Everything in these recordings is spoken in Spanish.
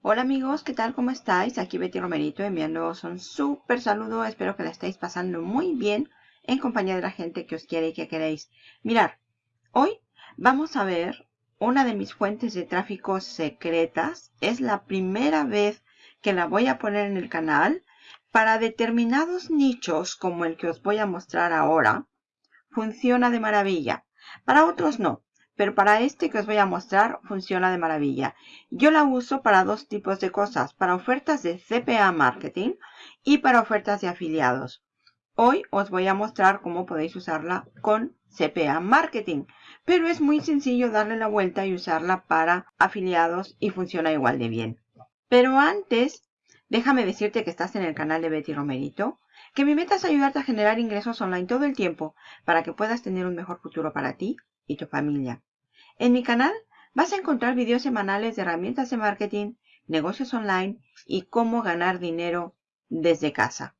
Hola amigos, ¿qué tal? ¿Cómo estáis? Aquí Betty Romerito enviándoos un súper saludo. Espero que la estéis pasando muy bien en compañía de la gente que os quiere y que queréis. Mirar, hoy vamos a ver una de mis fuentes de tráfico secretas. Es la primera vez que la voy a poner en el canal. Para determinados nichos como el que os voy a mostrar ahora, funciona de maravilla. Para otros no. Pero para este que os voy a mostrar funciona de maravilla. Yo la uso para dos tipos de cosas. Para ofertas de CPA Marketing y para ofertas de afiliados. Hoy os voy a mostrar cómo podéis usarla con CPA Marketing. Pero es muy sencillo darle la vuelta y usarla para afiliados y funciona igual de bien. Pero antes, déjame decirte que estás en el canal de Betty Romerito. Que mi meta es ayudarte a generar ingresos online todo el tiempo para que puedas tener un mejor futuro para ti y tu familia. En mi canal vas a encontrar videos semanales de herramientas de marketing, negocios online y cómo ganar dinero desde casa.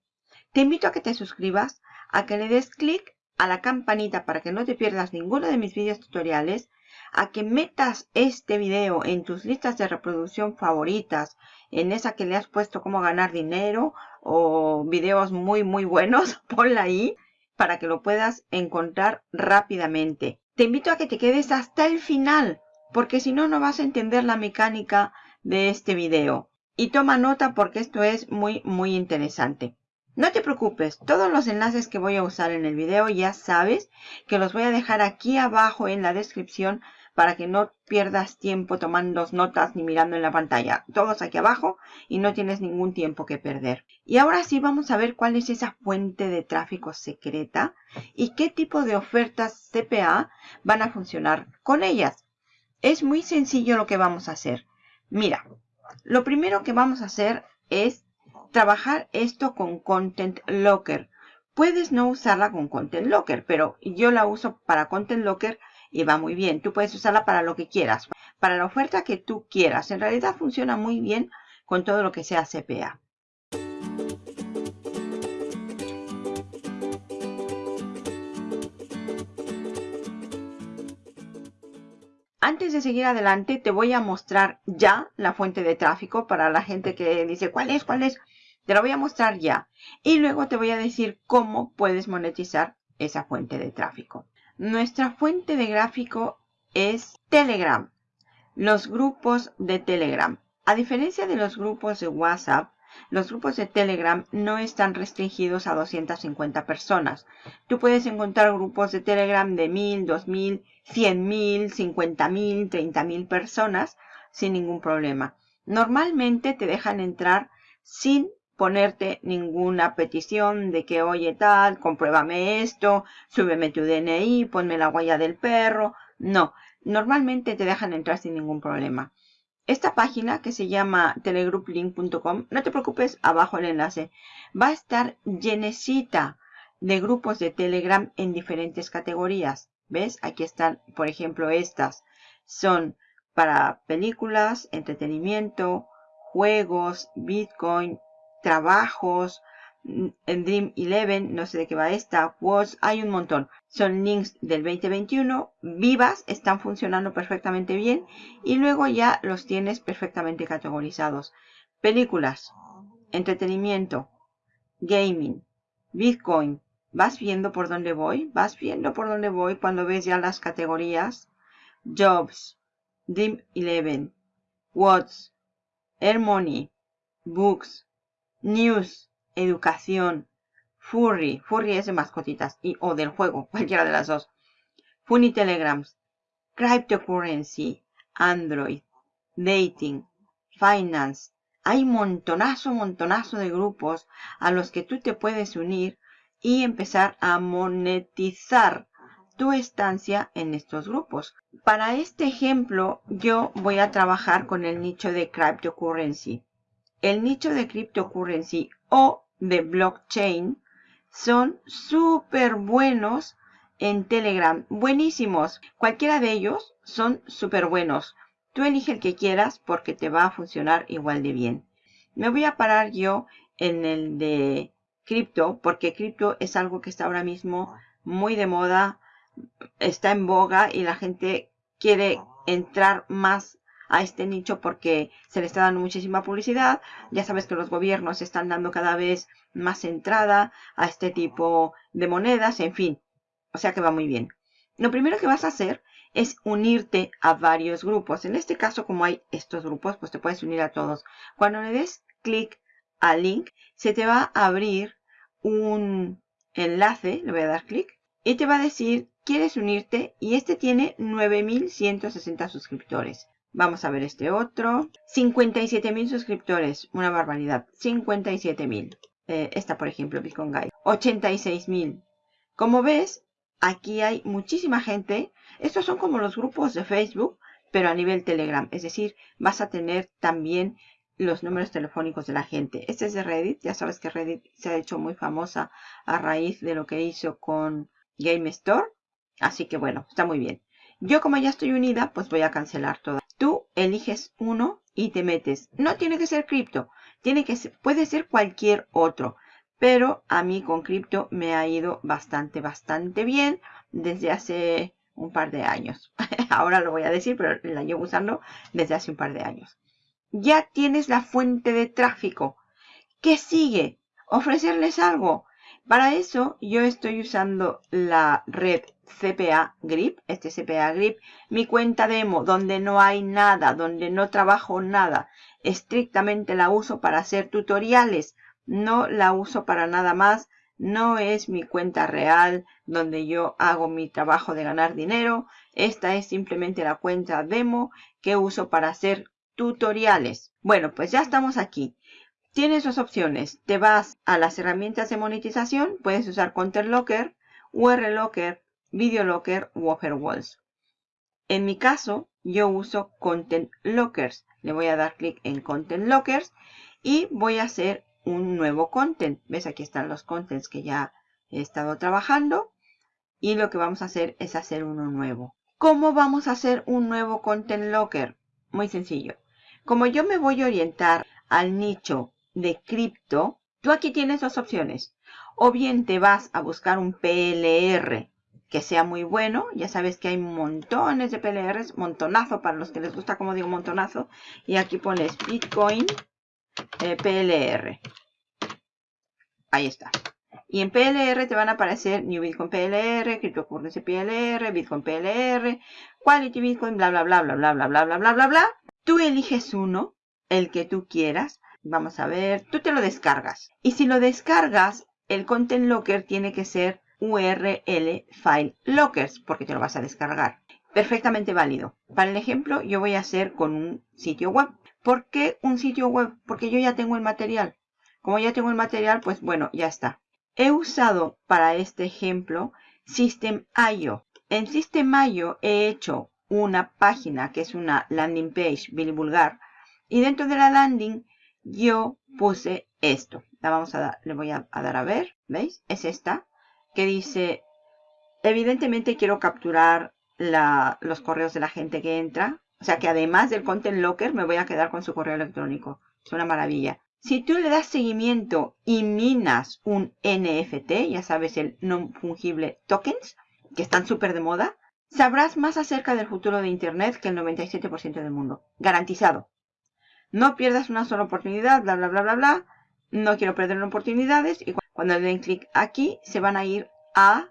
Te invito a que te suscribas, a que le des clic a la campanita para que no te pierdas ninguno de mis videos tutoriales, a que metas este video en tus listas de reproducción favoritas, en esa que le has puesto cómo ganar dinero o videos muy muy buenos, ponla ahí para que lo puedas encontrar rápidamente. Te invito a que te quedes hasta el final, porque si no, no vas a entender la mecánica de este video. Y toma nota porque esto es muy, muy interesante. No te preocupes, todos los enlaces que voy a usar en el video ya sabes que los voy a dejar aquí abajo en la descripción para que no pierdas tiempo tomando notas ni mirando en la pantalla. Todos aquí abajo y no tienes ningún tiempo que perder. Y ahora sí vamos a ver cuál es esa fuente de tráfico secreta y qué tipo de ofertas CPA van a funcionar con ellas. Es muy sencillo lo que vamos a hacer. Mira, lo primero que vamos a hacer es trabajar esto con Content Locker. Puedes no usarla con Content Locker, pero yo la uso para Content Locker y va muy bien. Tú puedes usarla para lo que quieras, para la oferta que tú quieras. En realidad funciona muy bien con todo lo que sea CPA. Antes de seguir adelante, te voy a mostrar ya la fuente de tráfico para la gente que dice, ¿cuál es? ¿Cuál es? Te la voy a mostrar ya. Y luego te voy a decir cómo puedes monetizar esa fuente de tráfico. Nuestra fuente de gráfico es Telegram, los grupos de Telegram. A diferencia de los grupos de WhatsApp, los grupos de Telegram no están restringidos a 250 personas. Tú puedes encontrar grupos de Telegram de 1000, 2000, 100.000, 50.000, 30.000 personas sin ningún problema. Normalmente te dejan entrar sin ponerte ninguna petición de que, oye, tal, compruébame esto, súbeme tu DNI, ponme la huella del perro. No, normalmente te dejan entrar sin ningún problema. Esta página que se llama telegrouplink.com, no te preocupes, abajo el enlace, va a estar llenecita de grupos de Telegram en diferentes categorías. ¿Ves? Aquí están, por ejemplo, estas. Son para películas, entretenimiento, juegos, Bitcoin, trabajos, en Dream 11, no sé de qué va esta, was, hay un montón. Son links del 2021, vivas, están funcionando perfectamente bien y luego ya los tienes perfectamente categorizados. Películas, entretenimiento, gaming, Bitcoin. ¿Vas viendo por dónde voy? ¿Vas viendo por dónde voy cuando ves ya las categorías? Jobs, Dream 11, What's, Air Money, Books, News, educación, Furry, Furry es de mascotitas y o del juego, cualquiera de las dos. Funny Telegrams, Cryptocurrency, Android, Dating, Finance. Hay montonazo, montonazo de grupos a los que tú te puedes unir y empezar a monetizar tu estancia en estos grupos. Para este ejemplo, yo voy a trabajar con el nicho de cryptocurrency el nicho de cryptocurrency o de blockchain son súper buenos en Telegram. Buenísimos. Cualquiera de ellos son súper buenos. Tú elige el que quieras porque te va a funcionar igual de bien. Me voy a parar yo en el de cripto porque cripto es algo que está ahora mismo muy de moda, está en boga y la gente quiere entrar más a este nicho porque se le está dando muchísima publicidad. Ya sabes que los gobiernos están dando cada vez más entrada a este tipo de monedas, en fin. O sea que va muy bien. Lo primero que vas a hacer es unirte a varios grupos. En este caso, como hay estos grupos, pues te puedes unir a todos. Cuando le des clic al link, se te va a abrir un enlace, le voy a dar clic, y te va a decir, ¿quieres unirte? Y este tiene 9160 suscriptores. Vamos a ver este otro. 57.000 suscriptores. Una barbaridad. 57.000. Eh, esta, por ejemplo, Bitcoin Guide. 86.000. Como ves, aquí hay muchísima gente. Estos son como los grupos de Facebook, pero a nivel Telegram. Es decir, vas a tener también los números telefónicos de la gente. Este es de Reddit. Ya sabes que Reddit se ha hecho muy famosa a raíz de lo que hizo con Game Store. Así que bueno, está muy bien. Yo como ya estoy unida, pues voy a cancelar todo. Tú eliges uno y te metes. No tiene que ser cripto. Tiene que ser, puede ser cualquier otro. Pero a mí con cripto me ha ido bastante, bastante bien desde hace un par de años. Ahora lo voy a decir, pero la llevo usando desde hace un par de años ya tienes la fuente de tráfico. ¿Qué sigue? Ofrecerles algo. Para eso yo estoy usando la red CPA Grip, este CPA Grip, mi cuenta demo, donde no hay nada, donde no trabajo nada. Estrictamente la uso para hacer tutoriales, no la uso para nada más. No es mi cuenta real donde yo hago mi trabajo de ganar dinero. Esta es simplemente la cuenta demo que uso para hacer tutoriales. Bueno, pues ya estamos aquí. Tienes dos opciones. Te vas a las herramientas de monetización. Puedes usar Content Locker, URL Locker, Video Locker u Offerwalls. En mi caso, yo uso Content Lockers. Le voy a dar clic en Content Lockers y voy a hacer un nuevo content. ¿Ves? Aquí están los contents que ya he estado trabajando. Y lo que vamos a hacer es hacer uno nuevo. ¿Cómo vamos a hacer un nuevo Content Locker? Muy sencillo. Como yo me voy a orientar al nicho de cripto, tú aquí tienes dos opciones. O bien te vas a buscar un PLR que sea muy bueno. Ya sabes que hay montones de PLRs, montonazo para los que les gusta, como digo, montonazo. Y aquí pones Bitcoin eh, PLR. Ahí está. Y en PLR te van a aparecer New Bitcoin PLR, Cryptocurrency PLR, Bitcoin PLR, Quality Bitcoin, bla, bla, bla, bla, bla, bla, bla, bla, bla, bla, bla. Tú eliges uno, el que tú quieras. Vamos a ver, tú te lo descargas. Y si lo descargas, el Content Locker tiene que ser URL File Lockers, porque te lo vas a descargar. Perfectamente válido. Para el ejemplo, yo voy a hacer con un sitio web. ¿Por qué un sitio web? Porque yo ya tengo el material. Como ya tengo el material, pues bueno, ya está. He usado para este ejemplo System.io. En System.io he hecho una página que es una landing page Billy Vulgar. Y dentro de la landing yo puse esto. La vamos a dar, le voy a, dar a ver, ¿veis? Es esta que dice, evidentemente quiero capturar los correos de la gente que entra. O sea que además del Content Locker me voy a quedar con su correo electrónico. Es una maravilla. Si tú le das seguimiento y minas un NFT, ya sabes el no fungible tokens, que están súper de moda, Sabrás más acerca del futuro de Internet que el 97% del mundo. Garantizado. No pierdas una sola oportunidad, bla, bla, bla, bla, bla. No quiero perder oportunidades. Y cuando le den clic aquí, se van a ir a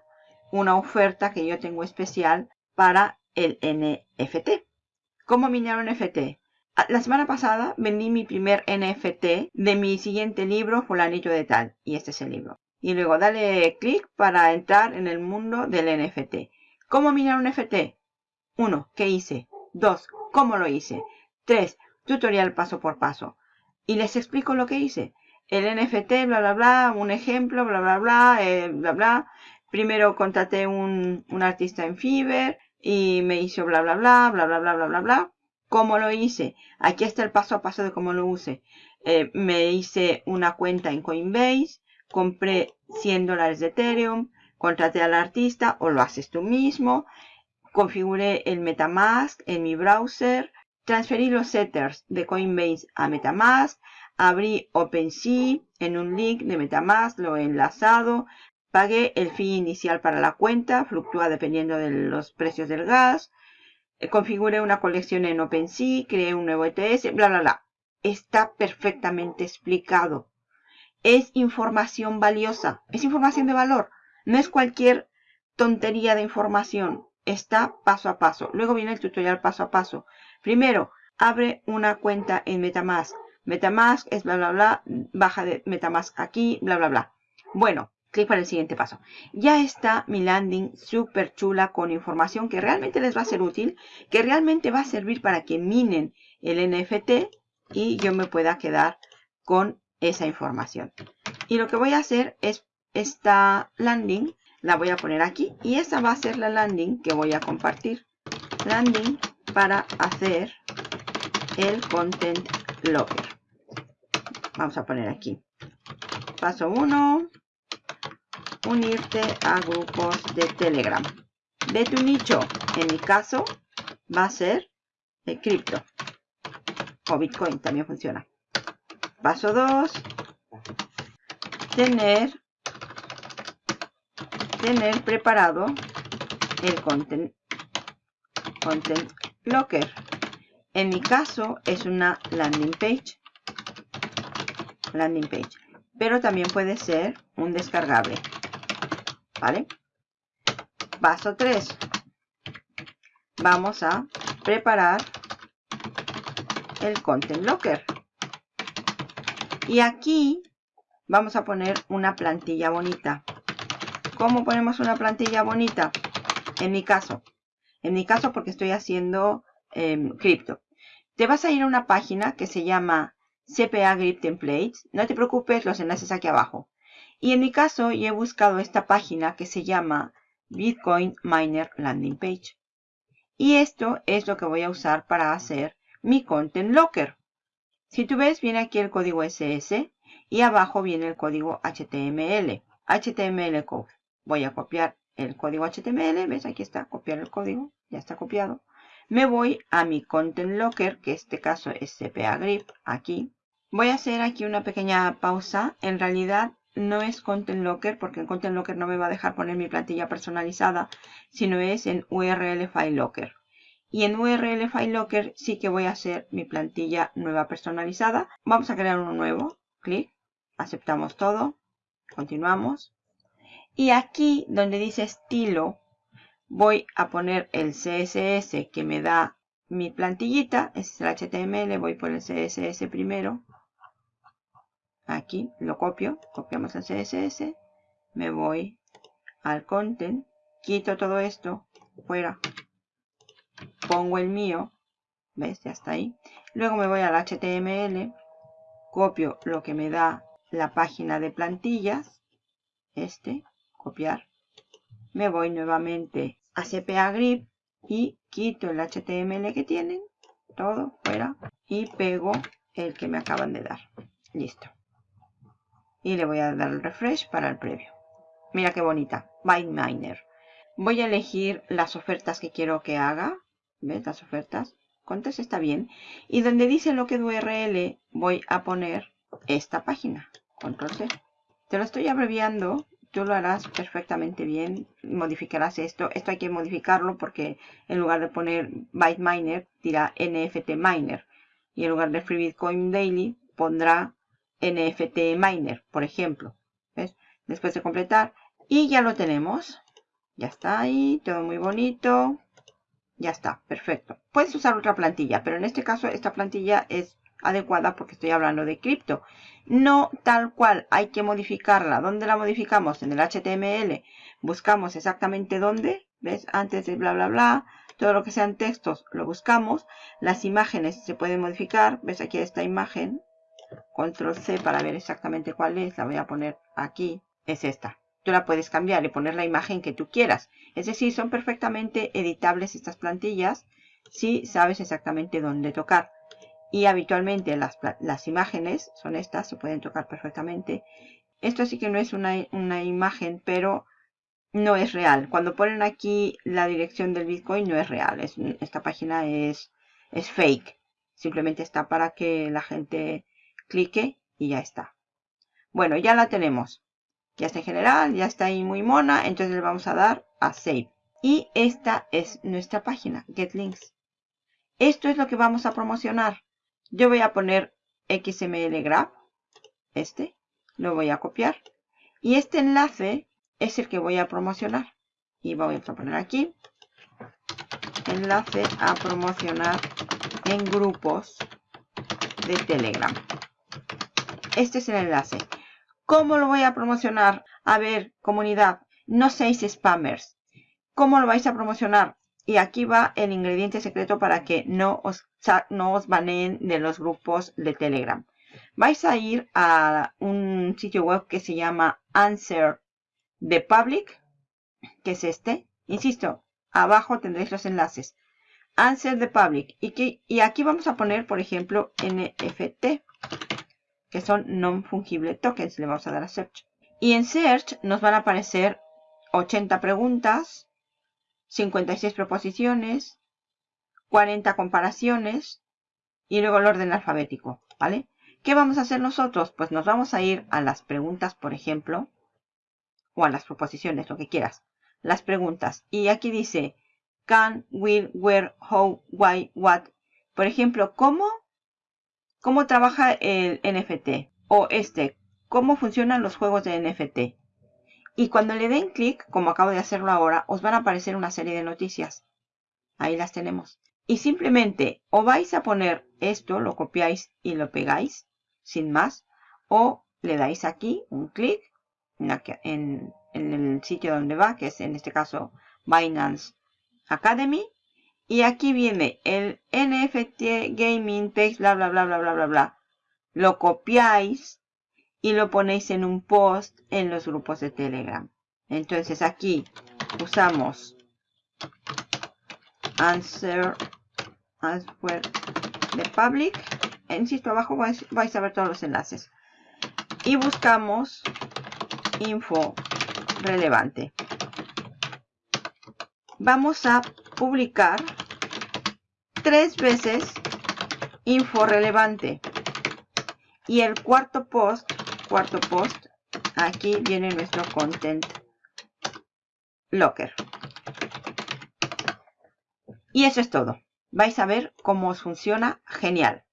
una oferta que yo tengo especial para el NFT. ¿Cómo minar un NFT? Ah, la semana pasada vendí mi primer NFT de mi siguiente libro, Fulanillo de Tal. Y este es el libro. Y luego dale clic para entrar en el mundo del NFT. ¿Cómo minar un FT? 1. ¿Qué hice? 2. ¿Cómo lo hice? 3. Tutorial paso por paso. Y les explico lo que hice. El NFT, bla, bla, bla, un ejemplo, bla, bla, bla, eh, bla, bla. Primero contraté un, un artista en Fiverr y me hizo bla, bla, bla, bla, bla, bla, bla, bla, bla. ¿Cómo lo hice? Aquí está el paso a paso de cómo lo use. Eh, me hice una cuenta en Coinbase, compré 100 dólares de Ethereum, contraté al artista o lo haces tú mismo. Configuré el Metamask en mi browser. Transferí los setters de Coinbase a Metamask. Abrí OpenSea en un link de Metamask, lo he enlazado. Pagué el fee inicial para la cuenta, fluctúa dependiendo de los precios del gas. eh, configure una colección en OpenSea, cree un nuevo ETS, bla, bla, bla. Está perfectamente explicado. Es información valiosa, es información de valor. No es cualquier tontería de información. Está paso a paso. Luego viene el tutorial paso a paso. Primero, abre una cuenta en Metamask. Metamask es bla, bla, bla. Baja de Metamask aquí, bla, bla, bla. Bueno, clic para el siguiente paso. Ya está mi landing súper chula con información que realmente les va a ser útil, que realmente va a servir para que minen el NFT y yo me pueda quedar con esa información. Y lo que voy a hacer es esta landing, la voy a poner aquí y esa va a ser la landing que voy a compartir. Landing para hacer el content locker. Vamos a poner aquí. Paso 1. Unirte a grupos de Telegram. De tu nicho. En mi caso va a ser de cripto. O Bitcoin también funciona. Paso 2. Tener, tener preparado el content, content locker. En mi caso es una landing page. Landing page. Pero también puede ser un descargable. ¿Vale? Paso 3. Vamos a preparar el Content Locker. Y aquí vamos a poner una plantilla bonita. ¿Cómo ponemos una plantilla bonita? En mi caso. En mi caso porque estoy haciendo eh, cripto. Te vas a ir a una página que se llama CPA Grip Templates. No te preocupes, los enlaces aquí abajo. Y en mi caso, yo he buscado esta página que se llama Bitcoin Miner Landing Page. Y esto es lo que voy a usar para hacer mi Content Locker. Si tú ves, viene aquí el código SS y abajo viene el código HTML. HTML code. Voy a copiar el código HTML. ¿Ves? Aquí está, copiar el código. Ya está copiado. Me voy a mi Content Locker, que en este caso es CPA Grip, aquí. Voy a hacer aquí una pequeña pausa. En realidad no es Content Locker, porque en Content Locker no me va a dejar poner mi plantilla personalizada, sino es en URL File Locker. Y en URL File Locker sí que voy a hacer mi plantilla nueva personalizada. Vamos a crear uno nuevo. Clic. Aceptamos todo. Continuamos. Y aquí donde dice estilo, voy a poner el CSS que me da mi plantillita. Este es el HTML. Voy por el CSS primero. Aquí lo copio. Copiamos el CSS. Me voy al content. Quito todo esto. Fuera. Pongo el mío. ¿Ves? Ya está ahí. Luego me voy al HTML. Copio lo que me da la página de plantillas. Este. Copiar. Me voy nuevamente a CPA Grip y quito el HTML que tienen, todo fuera, y pego el que me acaban de dar. Listo. Y le voy a dar el refresh para el previo. Mira qué bonita, Miner. Voy a elegir las ofertas que quiero que haga. ¿Ves? Las ofertas. Contes está bien. Y donde dice lo que URL, voy a poner esta página. Control C. Te lo estoy abreviando tú lo harás perfectamente bien, modificarás esto. Esto hay que modificarlo porque en lugar de poner Byte Miner, dirá NFT Miner. Y en lugar de Free Bitcoin Daily, pondrá NFT Miner, por ejemplo. ¿Ves? Después de completar. Y ya lo tenemos. Ya está ahí, todo muy bonito. Ya está, perfecto. Puedes usar otra plantilla, pero en este caso esta plantilla es adecuada porque estoy hablando de cripto. No tal cual, hay que modificarla. ¿Dónde la modificamos? En el HTML. Buscamos exactamente dónde. ¿Ves? Antes de bla, bla, bla. Todo lo que sean textos lo buscamos. Las imágenes se pueden modificar. ¿Ves? Aquí esta imagen. Control C para ver exactamente cuál es. La voy a poner aquí. Es esta. Tú la puedes cambiar y poner la imagen que tú quieras. Es decir, son perfectamente editables estas plantillas si sabes exactamente dónde tocar y habitualmente las, las, imágenes son estas, se pueden tocar perfectamente. Esto sí que no es una, una, imagen, pero no es real. Cuando ponen aquí la dirección del Bitcoin no es real. Es, esta página es, es fake. Simplemente está para que la gente clique y ya está. Bueno, ya la tenemos. Ya está en general, ya está ahí muy mona. Entonces le vamos a dar a Save. Y esta es nuestra página, Get Links. Esto es lo que vamos a promocionar. Yo voy a poner XML Graph, este, lo voy a copiar. Y este enlace es el que voy a promocionar. Y voy a poner aquí, enlace a promocionar en grupos de Telegram. Este es el enlace. ¿Cómo lo voy a promocionar? A ver, comunidad, no seáis spammers. ¿Cómo lo vais a promocionar? Y aquí va el ingrediente secreto para que no os, no os baneen de los grupos de Telegram. Vais a ir a un sitio web que se llama Answer the Public, que es este. Insisto, abajo tendréis los enlaces. Answer the Public. Y, y aquí vamos a poner, por ejemplo, NFT, que son non-fungible tokens. Le vamos a dar a Search. Y en Search nos van a aparecer 80 preguntas, 56 proposiciones, 40 comparaciones y luego el orden alfabético, ¿vale? ¿Qué vamos a hacer nosotros? Pues nos vamos a ir a las preguntas, por ejemplo, o a las proposiciones, lo que quieras. Las preguntas. Y aquí dice, can, will, where, how, why, what. Por ejemplo, ¿cómo, cómo trabaja el NFT? O este, ¿cómo funcionan los juegos de NFT? Y cuando le den clic, como acabo de hacerlo ahora, os van a aparecer una serie de noticias. Ahí las tenemos. Y simplemente o vais a poner esto, lo copiáis y lo pegáis, sin más, o le dais aquí un clic en, el sitio donde va, que es en este caso Binance Academy. Y aquí viene el NFT Gaming Page, bla, bla, bla, bla, bla, bla, bla. Lo copiáis y lo ponéis en un post en los grupos de Telegram. Entonces aquí usamos answer, answer de public. Insisto, abajo vais a ver todos los enlaces. Y buscamos info relevante. Vamos a publicar tres veces info relevante. Y el cuarto post cuarto post, aquí viene nuestro content locker. Y eso es todo. Vais a ver cómo os funciona genial.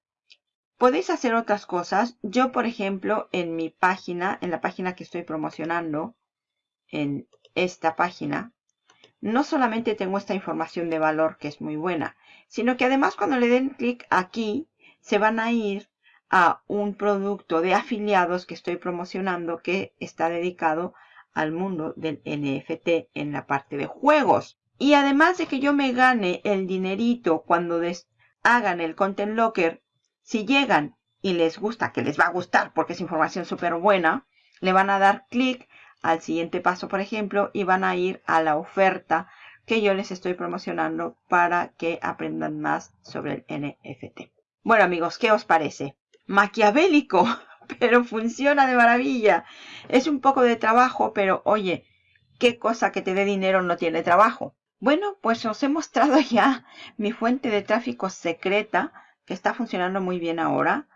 Podéis hacer otras cosas. Yo, por ejemplo, en mi página, en la página que estoy promocionando, en esta página, no solamente tengo esta información de valor que es muy buena, sino que además cuando le den clic aquí, se van a ir a un producto de afiliados que estoy promocionando que está dedicado al mundo del NFT en la parte de juegos. Y además de que yo me gane el dinerito cuando hagan el Content Locker, si llegan y les gusta, que les va a gustar porque es información súper buena, le van a dar clic al siguiente paso, por ejemplo, y van a ir a la oferta que yo les estoy promocionando para que aprendan más sobre el NFT. Bueno amigos, ¿qué os parece? maquiavélico, pero funciona de maravilla. Es un poco de trabajo, pero oye, qué cosa que te dé dinero no tiene trabajo. Bueno, pues os he mostrado ya mi fuente de tráfico secreta, que está funcionando muy bien ahora.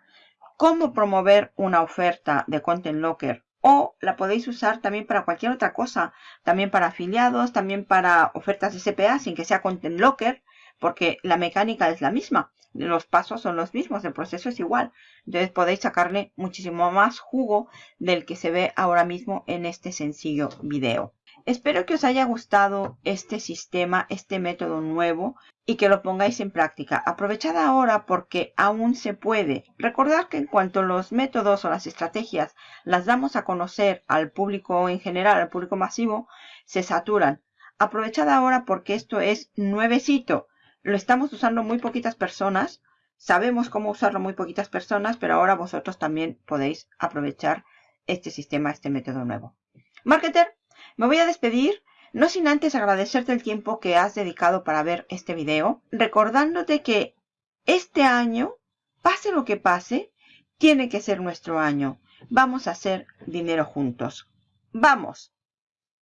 Cómo promover una oferta de Content Locker. O la podéis usar también para cualquier otra cosa. También para afiliados, también para ofertas de CPA sin que sea Content Locker. Porque la mecánica es la misma los pasos son los mismos, el proceso es igual. Entonces podéis sacarle muchísimo más jugo del que se ve ahora mismo en este sencillo video. Espero que os haya gustado este sistema, este método nuevo y que lo pongáis en práctica. Aprovechad ahora porque aún se puede. Recordad que en cuanto los métodos o las estrategias las damos a conocer al público en general, al público masivo, se saturan. Aprovechad ahora porque esto es nuevecito lo estamos usando muy poquitas personas. Sabemos cómo usarlo muy poquitas personas, pero ahora vosotros también podéis aprovechar este sistema, este método nuevo. Marketer, me voy a despedir, no sin antes agradecerte el tiempo que has dedicado para ver este video, recordándote que este año, pase lo que pase, tiene que ser nuestro año. Vamos a hacer dinero juntos. ¡Vamos!